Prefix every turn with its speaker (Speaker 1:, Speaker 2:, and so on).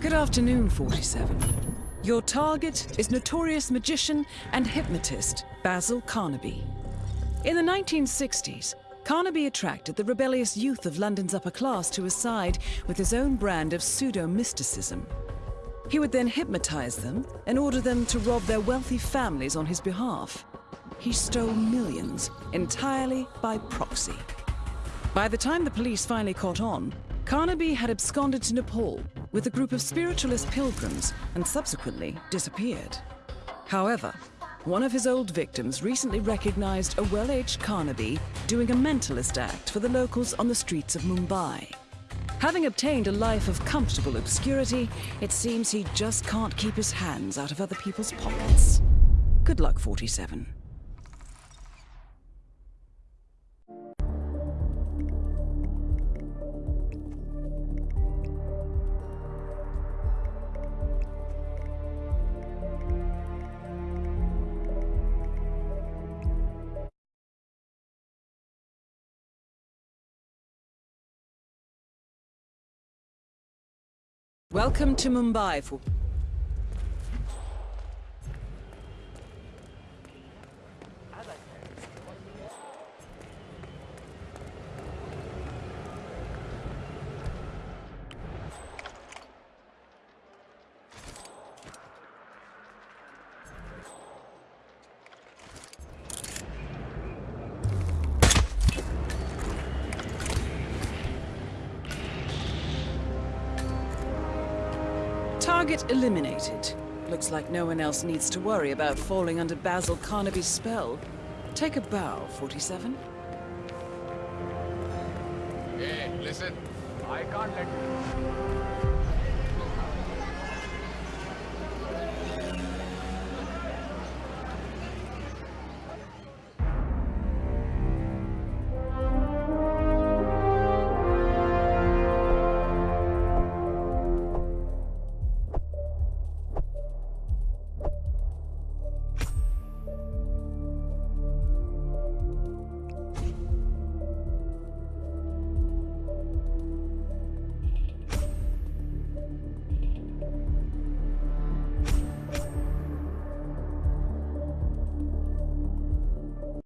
Speaker 1: Good afternoon, 47. Your target is notorious magician and hypnotist Basil Carnaby. In the 1960s, Carnaby attracted the rebellious youth of London's upper class to his side with his own brand of pseudo-mysticism. He would then hypnotize them and order them to rob their wealthy families on his behalf. He stole millions entirely by proxy. By the time the police finally caught on, Carnaby had absconded to Nepal with a group of spiritualist pilgrims and subsequently disappeared. However, one of his old victims recently recognized a well-aged Carnaby doing a mentalist act for the locals on the streets of Mumbai. Having obtained a life of comfortable obscurity, it seems he just can't keep his hands out of other people's pockets. Good luck, 47. Welcome to Mumbai Target eliminated. Looks like no one else needs to worry about falling under Basil Carnaby's spell. Take a bow, 47.
Speaker 2: Hey, listen. I can't let you...